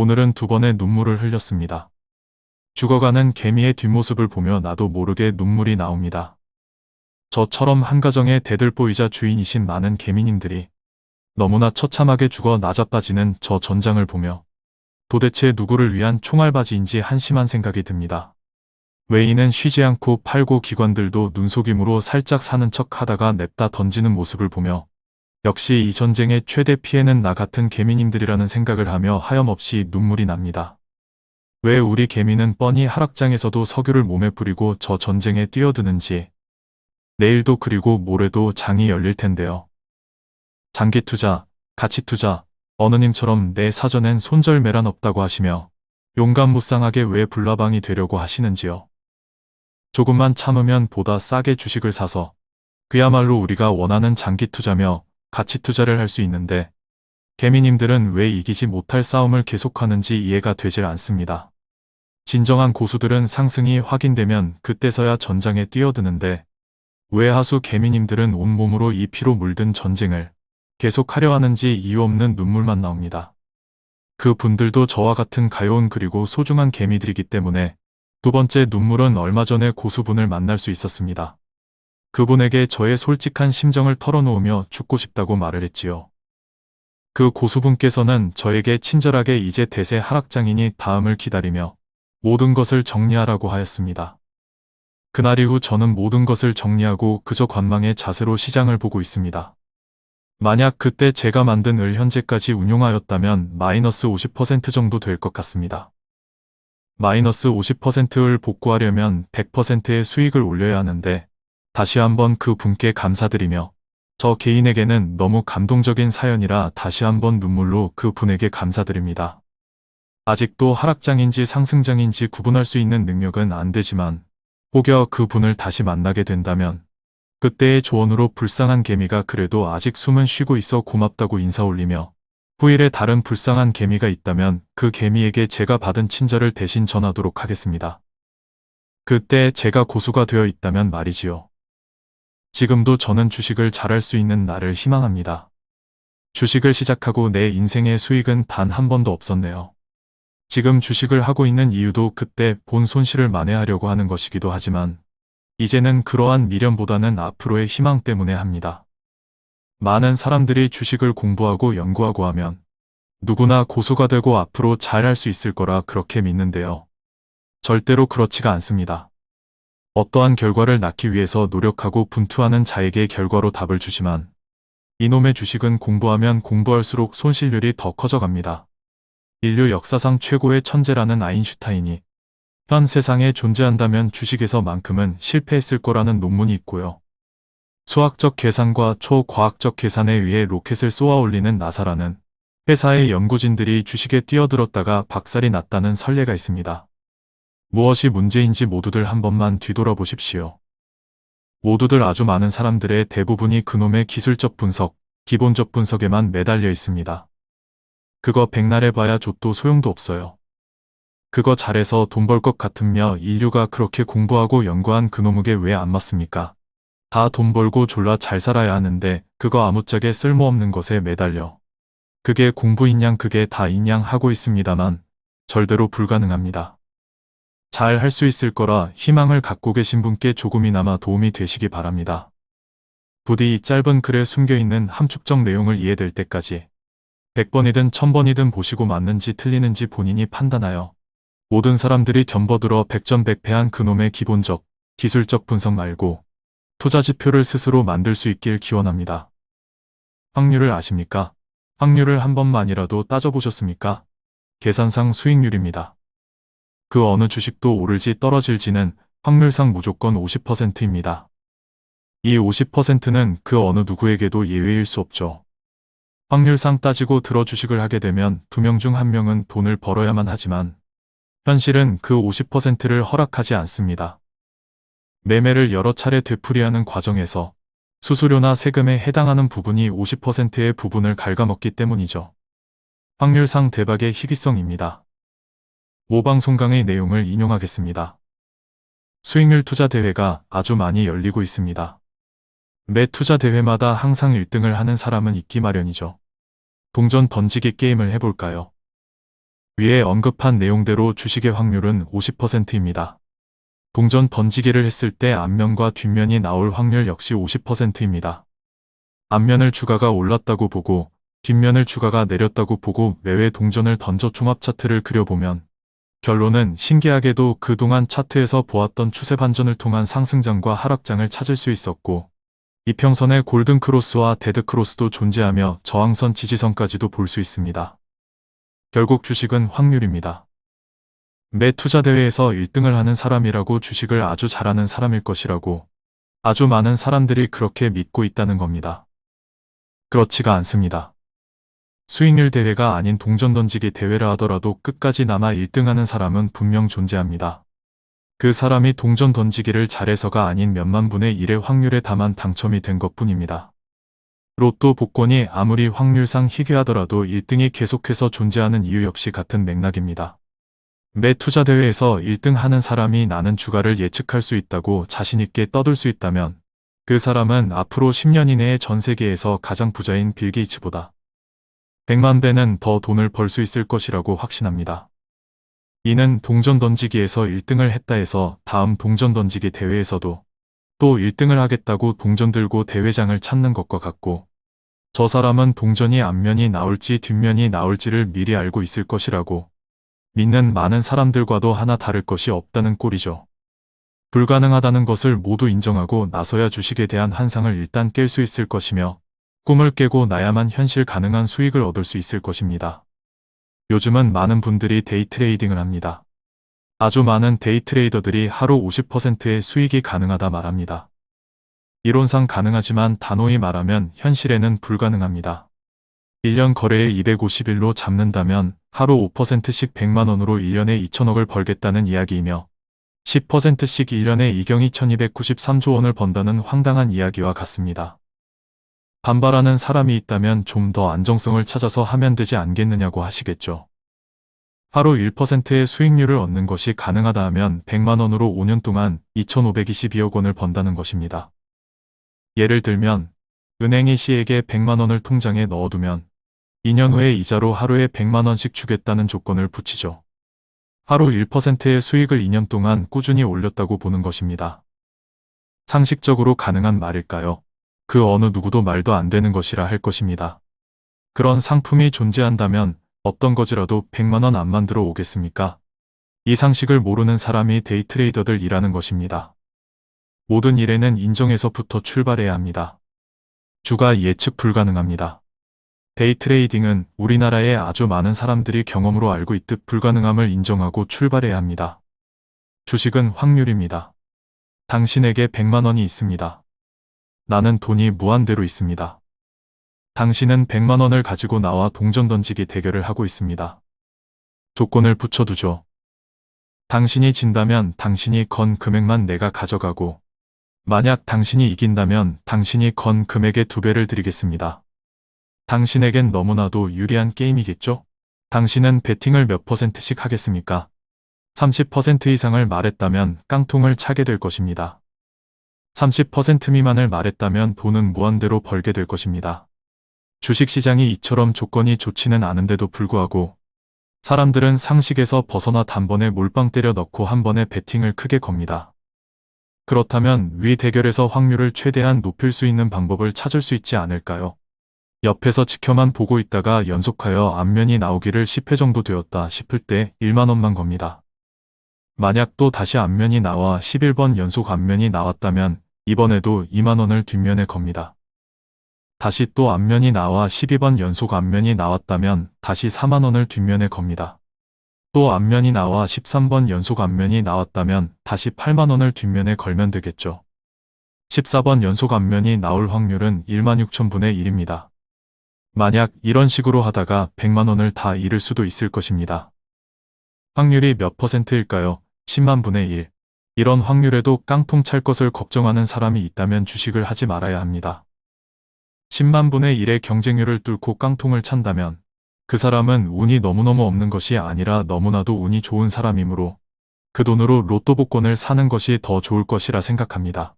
오늘은 두 번의 눈물을 흘렸습니다. 죽어가는 개미의 뒷모습을 보며 나도 모르게 눈물이 나옵니다. 저처럼 한 가정의 대들보이자 주인이신 많은 개미님들이 너무나 처참하게 죽어 나자빠지는 저 전장을 보며 도대체 누구를 위한 총알바지인지 한심한 생각이 듭니다. 외인은 쉬지 않고 팔고 기관들도 눈속임으로 살짝 사는 척 하다가 냅다 던지는 모습을 보며 역시 이 전쟁의 최대 피해는 나 같은 개미님들이라는 생각을 하며 하염없이 눈물이 납니다. 왜 우리 개미는 뻔히 하락장에서도 석유를 몸에 뿌리고 저 전쟁에 뛰어드는지 내일도 그리고 모레도 장이 열릴 텐데요. 장기 투자, 가치 투자, 어느님처럼 내 사전엔 손절매란 없다고 하시며 용감 무쌍하게 왜 불나방이 되려고 하시는지요. 조금만 참으면 보다 싸게 주식을 사서 그야말로 우리가 원하는 장기 투자며 가치 투자를 할 수 있는데 개미님들은 왜 이기지 못할 싸움을 계속하는지 이해가 되질 않습니다. 진정한 고수들은 상승이 확인되면 그때서야 전장에 뛰어드는데 왜 하수 개미님들은 온몸으로 이 피로 물든 전쟁을 계속하려 하는지 이유 없는 눈물만 나옵니다. 그 분들도 저와 같은 가여운 그리고 소중한 개미들이기 때문에 두 번째 눈물은 얼마 전에 고수분을 만날 수 있었습니다. 그분에게 저의 솔직한 심정을 털어놓으며 죽고 싶다고 말을 했지요. 그 고수분께서는 저에게 친절하게 이제 대세 하락장이니 다음을 기다리며 모든 것을 정리하라고 하였습니다. 그날 이후 저는 모든 것을 정리하고 그저 관망의 자세로 시장을 보고 있습니다. 만약 그때 제가 만든 을 현재까지 운용하였다면 마이너스 50% 정도 될 것 같습니다. 마이너스 50%를 복구하려면 100%의 수익을 올려야 하는데 다시 한번 그 분께 감사드리며 저 개인에게는 너무 감동적인 사연이라 다시 한번 눈물로 그 분에게 감사드립니다. 아직도 하락장인지 상승장인지 구분할 수 있는 능력은 안 되지만 혹여 그 분을 다시 만나게 된다면 그때의 조언으로 불쌍한 개미가 그래도 아직 숨은 쉬고 있어 고맙다고 인사 올리며 후일에 다른 불쌍한 개미가 있다면 그 개미에게 제가 받은 친절을 대신 전하도록 하겠습니다. 그때 제가 고수가 되어 있다면 말이지요. 지금도 저는 주식을 잘할 수 있는 날을 희망합니다. 주식을 시작하고 내 인생의 수익은 단 한 번도 없었네요. 지금 주식을 하고 있는 이유도 그때 본 손실을 만회하려고 하는 것이기도 하지만 이제는 그러한 미련보다는 앞으로의 희망 때문에 합니다. 많은 사람들이 주식을 공부하고 연구하고 하면 누구나 고수가 되고 앞으로 잘할 수 있을 거라 그렇게 믿는데요. 절대로 그렇지가 않습니다. 어떠한 결과를 낳기 위해서 노력하고 분투하는 자에게 결과로 답을 주지만 이놈의 주식은 공부하면 공부할수록 손실률이 더 커져갑니다. 인류 역사상 최고의 천재라는 아인슈타인이 현 세상에 존재한다면 주식에서만큼은 실패했을 거라는 논문이 있고요. 수학적 계산과 초과학적 계산에 의해 로켓을 쏘아 올리는 나사라는 회사의 연구진들이 주식에 뛰어들었다가 박살이 났다는 선례가 있습니다. 무엇이 문제인지 모두들 한 번만 뒤돌아보십시오. 모두들 아주 많은 사람들의 대부분이 그놈의 기술적 분석, 기본적 분석에만 매달려 있습니다. 그거 백날 해봐야 족도 소용도 없어요. 그거 잘해서 돈 벌 것 같으며 인류가 그렇게 공부하고 연구한 그놈에게 왜 안 맞습니까? 다 돈 벌고 졸라 잘 살아야 하는데 그거 아무짝에 쓸모없는 것에 매달려. 그게 공부인 양 그게 다인 양 하고 있습니다만 절대로 불가능합니다. 잘 할 수 있을 거라 희망을 갖고 계신 분께 조금이나마 도움이 되시기 바랍니다. 부디 이 짧은 글에 숨겨있는 함축적 내용을 이해될 때까지 100번이든 1000번이든 보시고 맞는지 틀리는지 본인이 판단하여 모든 사람들이 덤버들어 백전백패한 그놈의 기본적, 기술적 분석 말고 투자 지표를 스스로 만들 수 있길 기원합니다. 확률을 아십니까? 확률을 한 번만이라도 따져보셨습니까? 계산상 수익률입니다. 그 어느 주식도 오를지 떨어질지는 확률상 무조건 50%입니다. 이 50%는 그 어느 누구에게도 예외일 수 없죠. 확률상 따지고 들어 주식을 하게 되면 두 명 중 한 명은 돈을 벌어야만 하지만 현실은 그 50%를 허락하지 않습니다. 매매를 여러 차례 되풀이하는 과정에서 수수료나 세금에 해당하는 부분이 50%의 부분을 갉아먹기 때문이죠. 확률상 대박의 희귀성입니다. 모방송강의 내용을 인용하겠습니다. 수익률 투자 대회가 아주 많이 열리고 있습니다. 매 투자 대회마다 항상 1등을 하는 사람은 있기 마련이죠. 동전 던지기 게임을 해볼까요? 위에 언급한 내용대로 주식의 확률은 50%입니다. 동전 던지기를 했을 때 앞면과 뒷면이 나올 확률 역시 50%입니다. 앞면을 주가가 올랐다고 보고 뒷면을 주가가 내렸다고 보고 매회 동전을 던져 종합 차트를 그려보면 결론은 신기하게도 그동안 차트에서 보았던 추세 반전을 통한 상승장과 하락장을 찾을 수 있었고 이평선의 골든 크로스와 데드 크로스도 존재하며 저항선 지지선까지도 볼 수 있습니다. 결국 주식은 확률입니다. 매 투자 대회에서 1등을 하는 사람이라고 주식을 아주 잘하는 사람일 것이라고 아주 많은 사람들이 그렇게 믿고 있다는 겁니다. 그렇지가 않습니다. 수익률 대회가 아닌 동전 던지기 대회라 하더라도 끝까지 남아 1등하는 사람은 분명 존재합니다. 그 사람이 동전 던지기를 잘해서가 아닌 몇만 분의 1의 확률에 다만 당첨이 된 것뿐입니다. 로또 복권이 아무리 확률상 희귀하더라도 1등이 계속해서 존재하는 이유 역시 같은 맥락입니다. 매 투자 대회에서 1등 하는 사람이 나는 주가를 예측할 수 있다고 자신있게 떠들 수 있다면 그 사람은 앞으로 10년 이내에 전 세계에서 가장 부자인 빌 게이츠보다 100만 배는 더 돈을 벌 수 있을 것이라고 확신합니다. 이는 동전 던지기에서 1등을 했다 해서 다음 동전 던지기 대회에서도 또 1등을 하겠다고 동전 들고 대회장을 찾는 것과 같고 저 사람은 동전이 앞면이 나올지 뒷면이 나올지를 미리 알고 있을 것이라고 믿는 많은 사람들과도 하나 다를 것이 없다는 꼴이죠. 불가능하다는 것을 모두 인정하고 나서야 주식에 대한 한상을 일단 깰 수 있을 것이며 꿈을 깨고 나야만 현실 가능한 수익을 얻을 수 있을 것입니다. 요즘은 많은 분들이 데이 트레이딩을 합니다. 아주 많은 데이 트레이더들이 하루 50%의 수익이 가능하다 말합니다. 이론상 가능하지만 단호히 말하면 현실에는 불가능합니다. 1년 거래일 250일로 잡는다면 하루 5%씩 100만원으로 1년에 2천억을 벌겠다는 이야기이며 10%씩 1년에 이경이 1293조 원을 번다는 황당한 이야기와 같습니다. 반발하는 사람이 있다면 좀 더 안정성을 찾아서 하면 되지 않겠느냐고 하시겠죠. 하루 1%의 수익률을 얻는 것이 가능하다 하면 100만원으로 5년 동안 2522억 원을 번다는 것입니다. 예를 들면 은행이 C에게 100만원을 통장에 넣어두면 2년 후에 이자로 하루에 100만원씩 주겠다는 조건을 붙이죠. 하루 1%의 수익을 2년 동안 꾸준히 올렸다고 보는 것입니다. 상식적으로 가능한 말일까요? 그 어느 누구도 말도 안 되는 것이라 할 것입니다. 그런 상품이 존재한다면 어떤 거지라도 100만원 안 만들어 오겠습니까? 이 상식을 모르는 사람이 데이트레이더들 이라는 것입니다. 모든 일에는 인정에서부터 출발해야 합니다. 주가 예측 불가능합니다. 데이트레이딩은 우리나라의 아주 많은 사람들이 경험으로 알고 있듯 불가능함을 인정하고 출발해야 합니다. 주식은 확률입니다. 당신에게 100만원이 있습니다. 나는 돈이 무한대로 있습니다. 당신은 100만 원을 가지고 나와 동전 던지기 대결을 하고 있습니다. 조건을 붙여두죠. 당신이 진다면 당신이 건 금액만 내가 가져가고 만약 당신이 이긴다면 당신이 건 금액의 두 배를 드리겠습니다. 당신에겐 너무나도 유리한 게임이겠죠? 당신은 베팅을 몇 퍼센트씩 하겠습니까? 30% 이상을 말했다면 깡통을 차게 될 것입니다. 30% 미만을 말했다면 돈은 무한대로 벌게 될 것입니다. 주식시장이 이처럼 조건이 좋지는 않은데도 불구하고 사람들은 상식에서 벗어나 단번에 몰빵 때려 넣고 한 번에 베팅을 크게 겁니다. 그렇다면 위 대결에서 확률을 최대한 높일 수 있는 방법을 찾을 수 있지 않을까요? 옆에서 지켜만 보고 있다가 연속하여 앞면이 나오기를 10회 정도 되었다 싶을 때 1만원만 겁니다. 만약 또 다시 앞면이 나와 11번 연속 앞면이 나왔다면 이번에도 2만원을 뒷면에 겁니다. 다시 또 앞면이 나와 12번 연속 앞면이 나왔다면 다시 4만원을 뒷면에 겁니다. 또 앞면이 나와 13번 연속 앞면이 나왔다면 다시 8만원을 뒷면에 걸면 되겠죠. 14번 연속 앞면이 나올 확률은 1만 6천분의 1입니다. 만약 이런 식으로 하다가 100만원을 다 잃을 수도 있을 것입니다. 확률이 몇 퍼센트일까요? 10만 분의 1. 이런 확률에도 깡통 찰 것을 걱정하는 사람이 있다면 주식을 하지 말아야 합니다. 10만 분의 1의 경쟁률을 뚫고 깡통을 찬다면 그 사람은 운이 너무너무 없는 것이 아니라 너무나도 운이 좋은 사람이므로 그 돈으로 로또 복권을 사는 것이 더 좋을 것이라 생각합니다.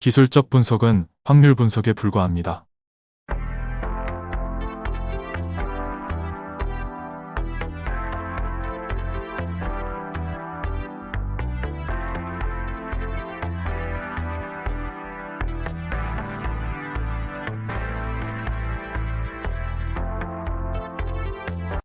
기술적 분석은 확률 분석에 불과합니다.